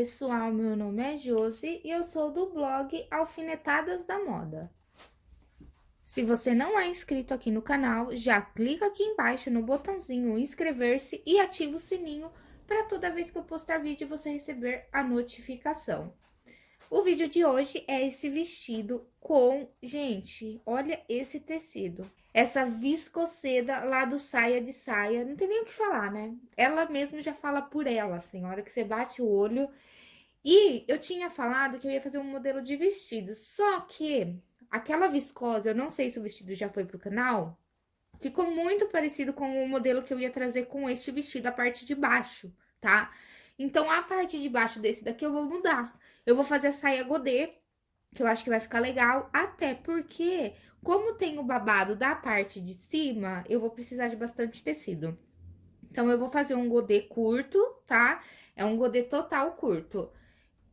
pessoal, meu nome é Josi e eu sou do blog Alfinetadas da Moda. Se você não é inscrito aqui no canal, já clica aqui embaixo no botãozinho inscrever-se e ativa o sininho para toda vez que eu postar vídeo você receber a notificação. O vídeo de hoje é esse vestido com... Gente, olha esse tecido. Essa viscoseda lá do saia de saia, não tem nem o que falar, né? Ela mesmo já fala por ela, assim, a hora que você bate o olho. E eu tinha falado que eu ia fazer um modelo de vestido, só que aquela viscose, eu não sei se o vestido já foi pro canal, ficou muito parecido com o modelo que eu ia trazer com este vestido, a parte de baixo, tá? Então, a parte de baixo desse daqui eu vou mudar. Eu vou fazer a saia godê, que eu acho que vai ficar legal, até porque, como tem o babado da parte de cima, eu vou precisar de bastante tecido. Então, eu vou fazer um godê curto, tá? É um godê total curto.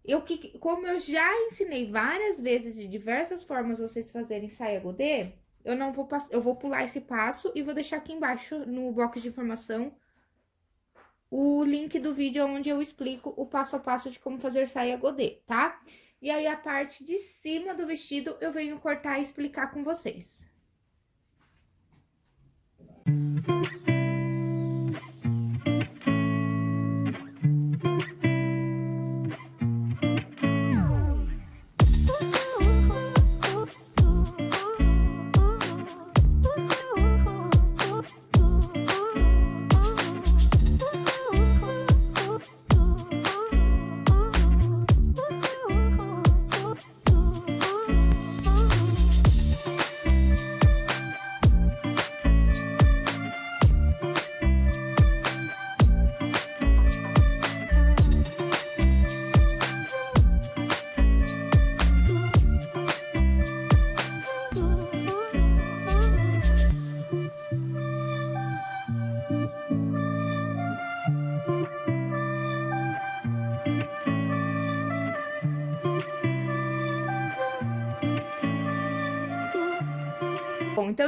Eu, como eu já ensinei várias vezes de diversas formas vocês fazerem saia godê, eu não vou, eu vou pular esse passo e vou deixar aqui embaixo no box de informação o link do vídeo onde eu explico o passo a passo de como fazer saia godê, tá? E aí, a parte de cima do vestido, eu venho cortar e explicar com vocês. Música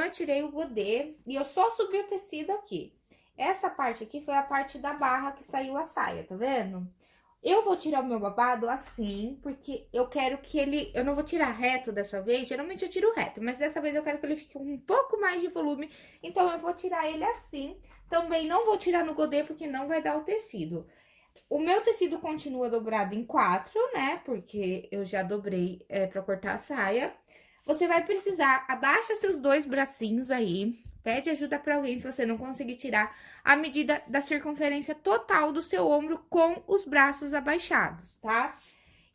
eu tirei o godê e eu só subi o tecido aqui. Essa parte aqui foi a parte da barra que saiu a saia, tá vendo? Eu vou tirar o meu babado assim, porque eu quero que ele... Eu não vou tirar reto dessa vez, geralmente eu tiro reto, mas dessa vez eu quero que ele fique um pouco mais de volume, então eu vou tirar ele assim. Também não vou tirar no godê, porque não vai dar o tecido. O meu tecido continua dobrado em quatro, né, porque eu já dobrei é, pra cortar a saia. Você vai precisar, abaixa seus dois bracinhos aí, pede ajuda para alguém se você não conseguir tirar a medida da circunferência total do seu ombro com os braços abaixados, tá?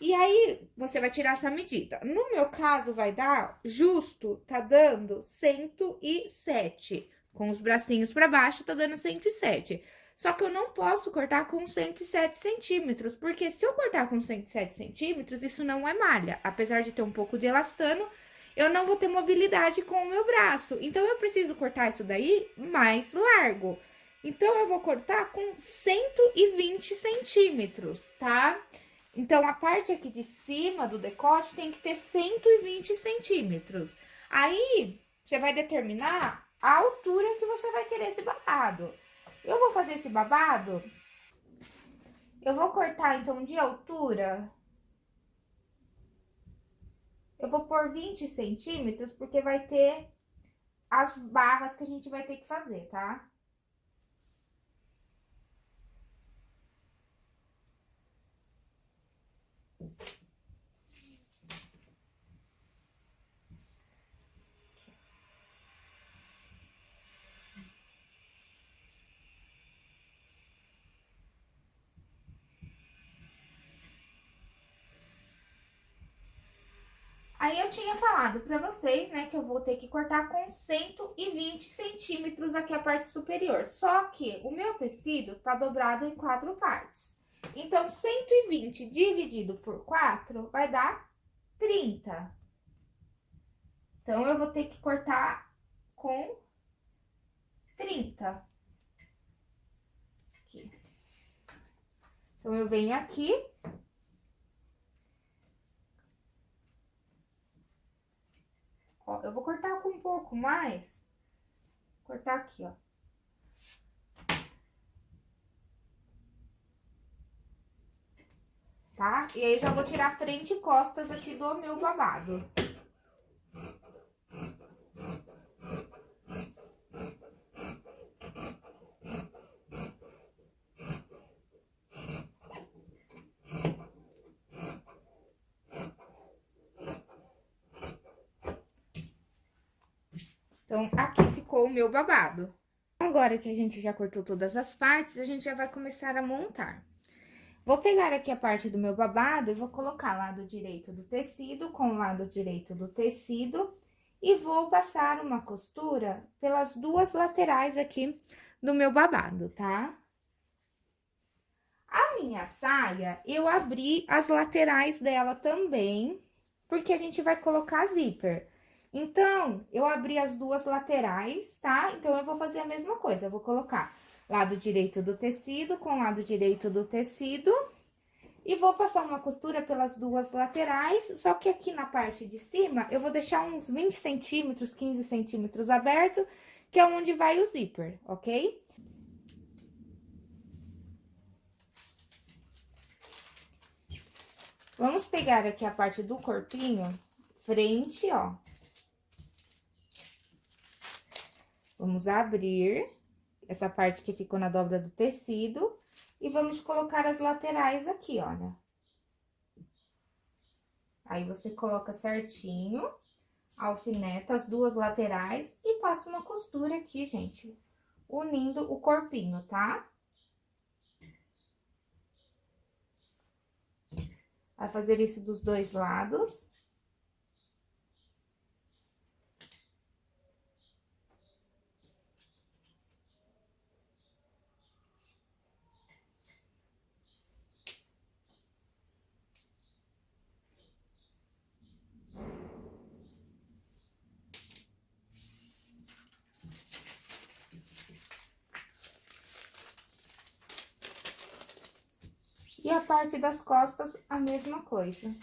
E aí, você vai tirar essa medida. No meu caso, vai dar, justo, tá dando 107. Com os bracinhos para baixo, tá dando 107. Só que eu não posso cortar com 107 centímetros, porque se eu cortar com 107 centímetros, isso não é malha. Apesar de ter um pouco de elastano, eu não vou ter mobilidade com o meu braço. Então, eu preciso cortar isso daí mais largo. Então, eu vou cortar com 120 centímetros, tá? Então, a parte aqui de cima do decote tem que ter 120 centímetros. Aí, você vai determinar a altura que você vai querer esse babado. Eu vou fazer esse babado, eu vou cortar, então, de altura eu vou pôr 20 centímetros, porque vai ter as barras que a gente vai ter que fazer, tá? Aí, eu tinha falado pra vocês, né, que eu vou ter que cortar com 120 centímetros aqui a parte superior. Só que o meu tecido tá dobrado em quatro partes. Então, 120 dividido por 4 vai dar 30. Então, eu vou ter que cortar com 30. Aqui. Então, eu venho aqui Ó, eu vou cortar com um pouco mais. Cortar aqui, ó. tá? E aí, já vou tirar frente e costas aqui do meu babado. Então, aqui ficou o meu babado. Agora que a gente já cortou todas as partes, a gente já vai começar a montar. Vou pegar aqui a parte do meu babado e vou colocar lado direito do tecido com o lado direito do tecido e vou passar uma costura pelas duas laterais aqui do meu babado, tá? A minha saia, eu abri as laterais dela também, porque a gente vai colocar zíper. Então, eu abri as duas laterais, tá? Então, eu vou fazer a mesma coisa, eu vou colocar lado direito do tecido com lado direito do tecido. E vou passar uma costura pelas duas laterais, só que aqui na parte de cima, eu vou deixar uns 20 centímetros, 15 centímetros aberto, que é onde vai o zíper, ok? Vamos pegar aqui a parte do corpinho, frente, ó. Vamos abrir essa parte que ficou na dobra do tecido e vamos colocar as laterais aqui, olha. Aí, você coloca certinho, alfineta as duas laterais e passa uma costura aqui, gente, unindo o corpinho, tá? Vai fazer isso dos dois lados. E a parte das costas, a mesma coisa.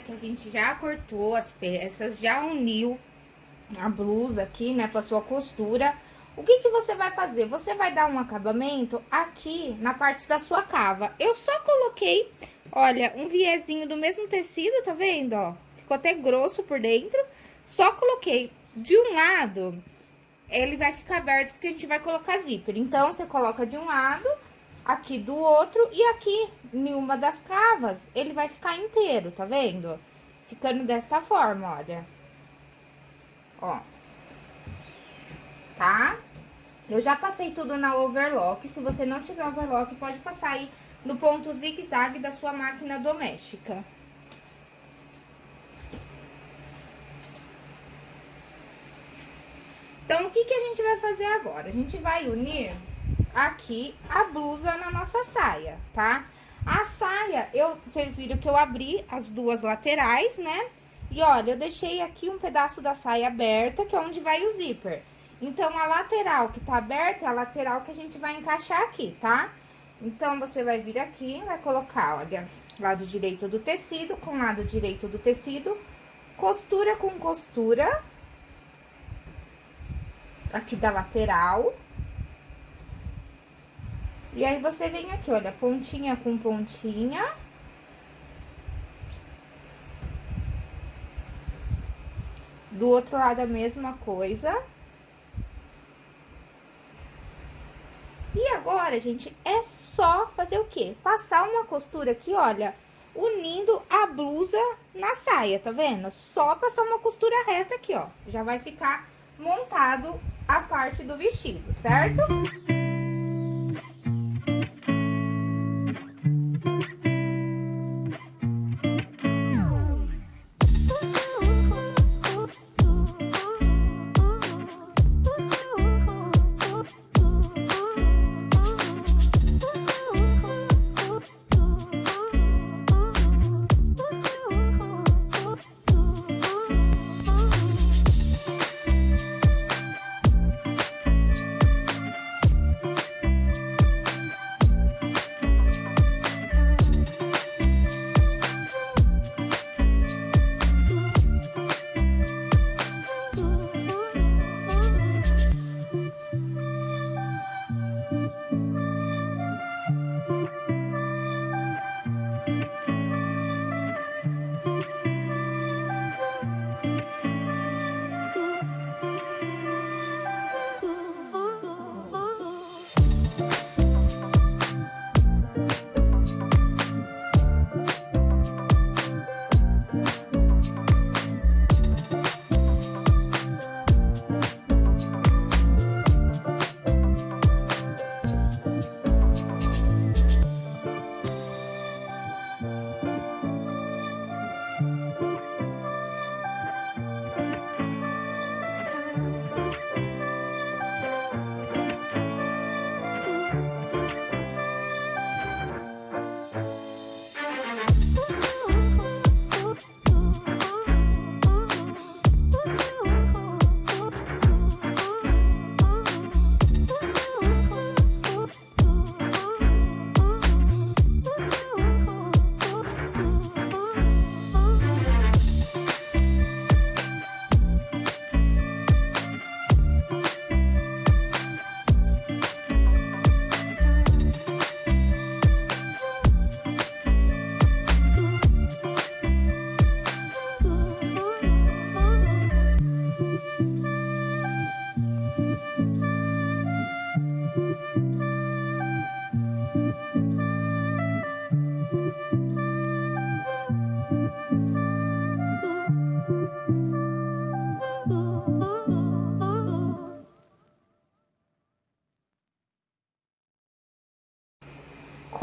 Que a gente já cortou as peças, já uniu a blusa aqui, né, pra sua costura, o que que você vai fazer? Você vai dar um acabamento aqui na parte da sua cava. Eu só coloquei, olha, um viezinho do mesmo tecido, tá vendo, ó? Ficou até grosso por dentro. Só coloquei de um lado, ele vai ficar aberto porque a gente vai colocar zíper. Então, você coloca de um lado, aqui do outro e aqui em uma das cavas, ele vai ficar inteiro, tá vendo? Ficando dessa forma, olha. Ó. Tá? Eu já passei tudo na overlock. Se você não tiver overlock, pode passar aí no ponto zigue-zague da sua máquina doméstica. Então, o que, que a gente vai fazer agora? A gente vai unir aqui a blusa na nossa saia, tá? A saia, eu, vocês viram que eu abri as duas laterais, né? E olha, eu deixei aqui um pedaço da saia aberta, que é onde vai o zíper. Então, a lateral que tá aberta é a lateral que a gente vai encaixar aqui, tá? Então, você vai vir aqui, vai colocar, olha, lado direito do tecido com lado direito do tecido, costura com costura, aqui da lateral. E aí, você vem aqui, olha, pontinha com pontinha. Do outro lado, a mesma coisa. E agora, gente, é só fazer o quê? Passar uma costura aqui, olha, unindo a blusa na saia, tá vendo? Só passar uma costura reta aqui, ó. Já vai ficar montado a parte do vestido, certo?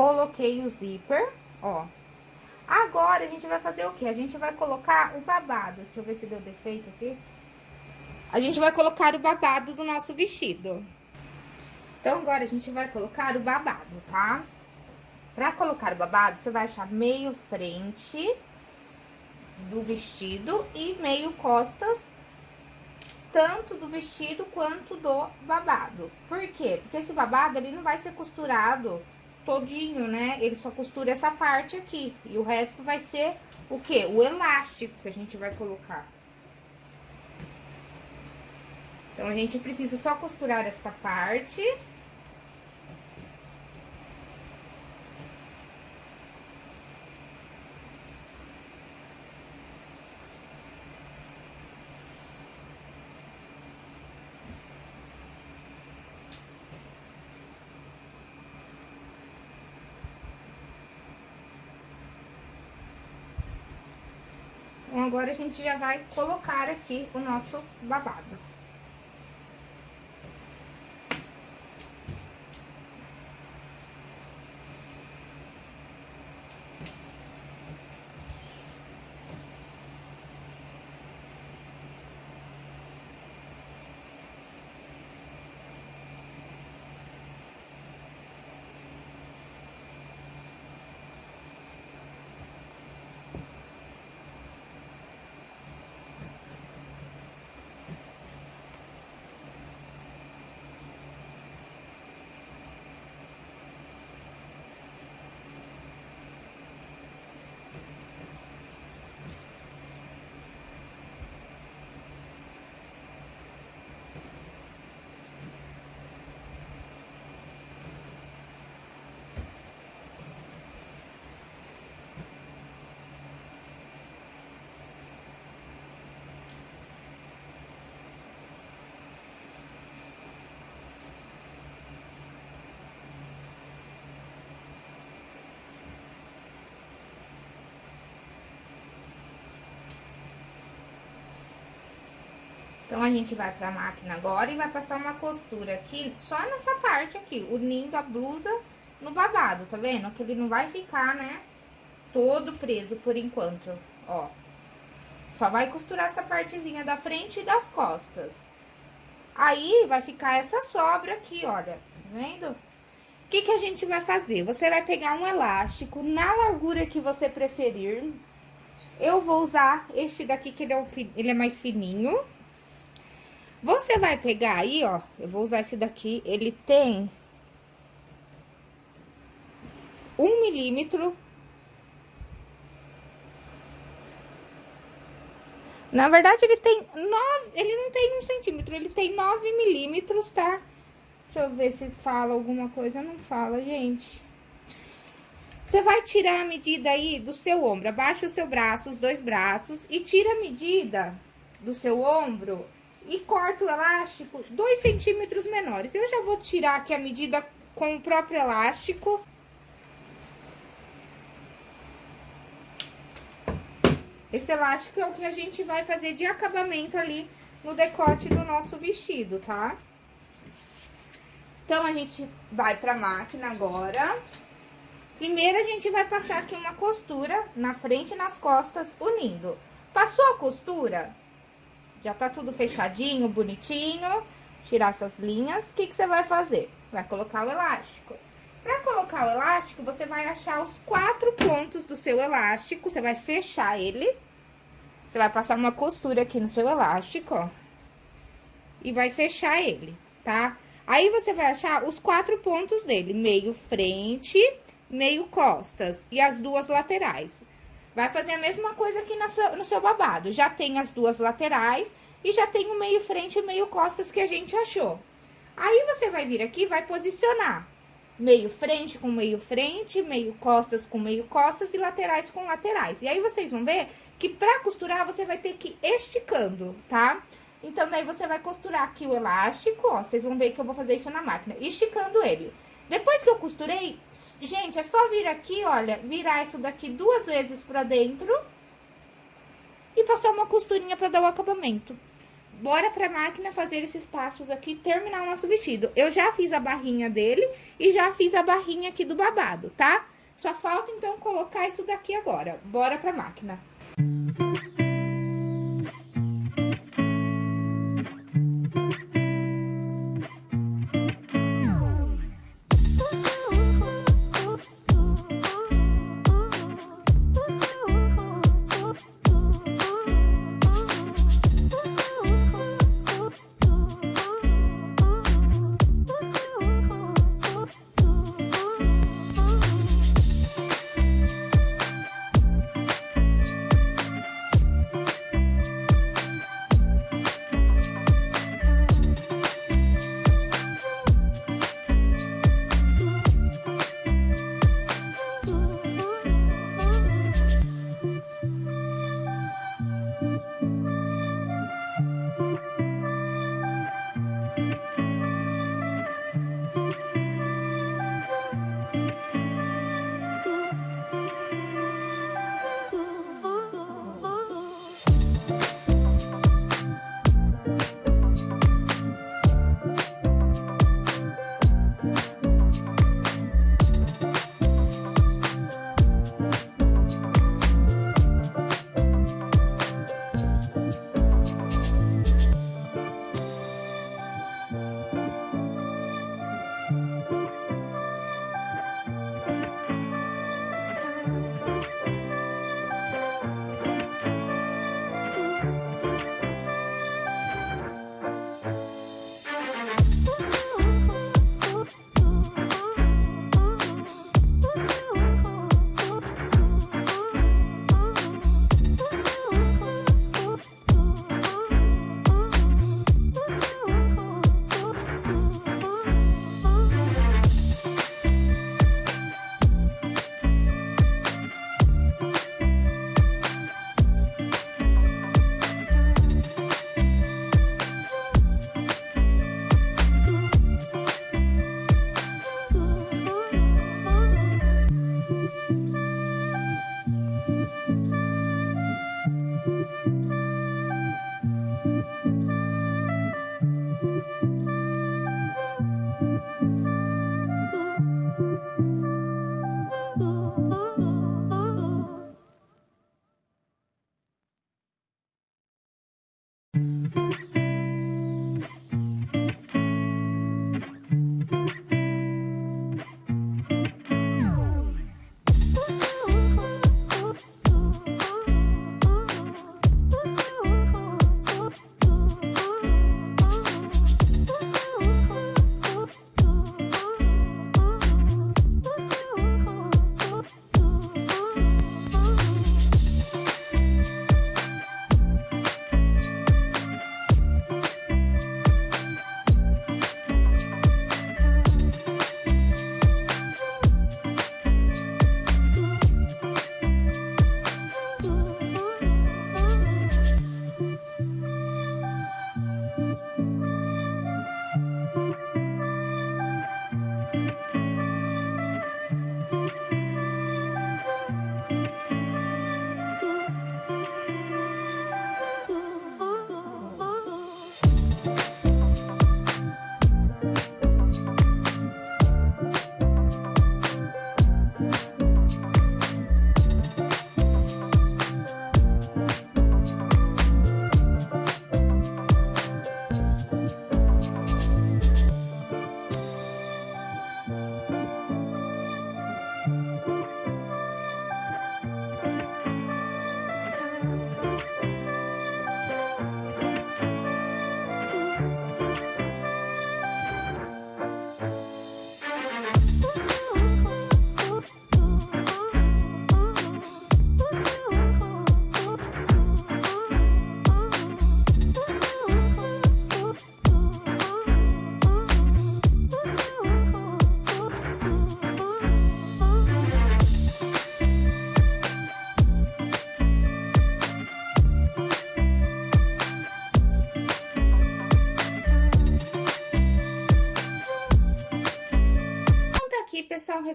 Coloquei o zíper, ó. Agora, a gente vai fazer o quê? A gente vai colocar o babado. Deixa eu ver se deu defeito aqui. A gente vai colocar o babado do nosso vestido. Então, agora a gente vai colocar o babado, tá? Pra colocar o babado, você vai achar meio frente do vestido e meio costas, tanto do vestido quanto do babado. Por quê? Porque esse babado, ele não vai ser costurado todinho, né? Ele só costura essa parte aqui. E o resto vai ser o quê? O elástico que a gente vai colocar. Então, a gente precisa só costurar esta parte. Então, agora a gente já vai colocar aqui o nosso babado. Então, a gente vai pra máquina agora e vai passar uma costura aqui, só nessa parte aqui, unindo a blusa no babado, tá vendo? Que ele não vai ficar, né, todo preso por enquanto, ó. Só vai costurar essa partezinha da frente e das costas. Aí, vai ficar essa sobra aqui, olha, tá vendo? O que que a gente vai fazer? Você vai pegar um elástico na largura que você preferir. Eu vou usar este daqui, que ele é, um, ele é mais fininho, você vai pegar aí, ó, eu vou usar esse daqui, ele tem um milímetro. Na verdade, ele tem nove, ele não tem um centímetro, ele tem nove milímetros, tá? Deixa eu ver se fala alguma coisa, não fala, gente. Você vai tirar a medida aí do seu ombro, abaixa o seu braço, os dois braços, e tira a medida do seu ombro e corto o elástico 2 centímetros menores. Eu já vou tirar aqui a medida com o próprio elástico. Esse elástico é o que a gente vai fazer de acabamento ali no decote do nosso vestido, tá? Então, a gente vai pra máquina agora. Primeiro, a gente vai passar aqui uma costura na frente e nas costas, unindo. Passou a costura, já tá tudo fechadinho, bonitinho. Tirar essas linhas. O que, que você vai fazer? Vai colocar o elástico. Pra colocar o elástico, você vai achar os quatro pontos do seu elástico. Você vai fechar ele. Você vai passar uma costura aqui no seu elástico, ó. E vai fechar ele, tá? Aí, você vai achar os quatro pontos dele. Meio frente, meio costas e as duas laterais. Vai fazer a mesma coisa aqui no seu, babado. Já tem as duas laterais e já tem o meio frente e meio costas que a gente achou. Aí, você vai vir aqui vai posicionar meio frente com meio frente, meio costas com meio costas e laterais com laterais. E aí, vocês vão ver que pra costurar, você vai ter que ir esticando, tá? Então, daí, você vai costurar aqui o elástico, ó, vocês vão ver que eu vou fazer isso na máquina, esticando ele. Depois que eu costurei, gente, é só vir aqui, olha, virar isso daqui duas vezes pra dentro e passar uma costurinha pra dar o acabamento. Bora pra máquina fazer esses passos aqui e terminar o nosso vestido. Eu já fiz a barrinha dele e já fiz a barrinha aqui do babado, tá? Só falta, então, colocar isso daqui agora. Bora pra máquina.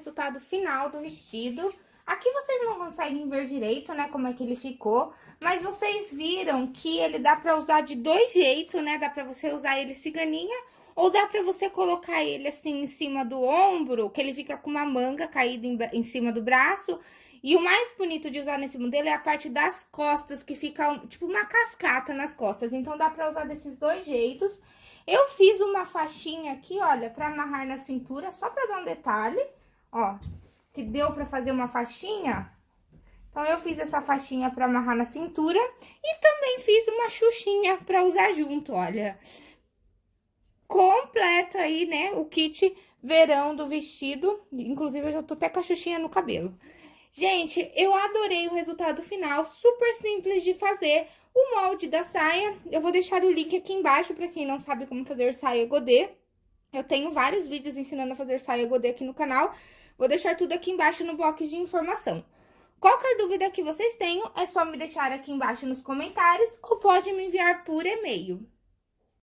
Resultado final do vestido. Aqui vocês não conseguem ver direito, né, como é que ele ficou, mas vocês viram que ele dá pra usar de dois jeitos, né, dá pra você usar ele ciganinha ou dá pra você colocar ele assim em cima do ombro, que ele fica com uma manga caída em, em cima do braço. E o mais bonito de usar nesse modelo é a parte das costas, que fica tipo uma cascata nas costas. Então, dá pra usar desses dois jeitos. Eu fiz uma faixinha aqui, olha, pra amarrar na cintura, só pra dar um detalhe. Ó, que deu pra fazer uma faixinha. Então, eu fiz essa faixinha pra amarrar na cintura. E também fiz uma xuxinha pra usar junto, olha. Completa aí, né, o kit verão do vestido. Inclusive, eu já tô até com a xuxinha no cabelo. Gente, eu adorei o resultado final, super simples de fazer. O molde da saia, eu vou deixar o link aqui embaixo para quem não sabe como fazer saia godê. Eu tenho vários vídeos ensinando a fazer saia godê aqui no canal. Vou deixar tudo aqui embaixo no box de informação. Qualquer dúvida que vocês tenham, é só me deixar aqui embaixo nos comentários ou pode me enviar por e-mail.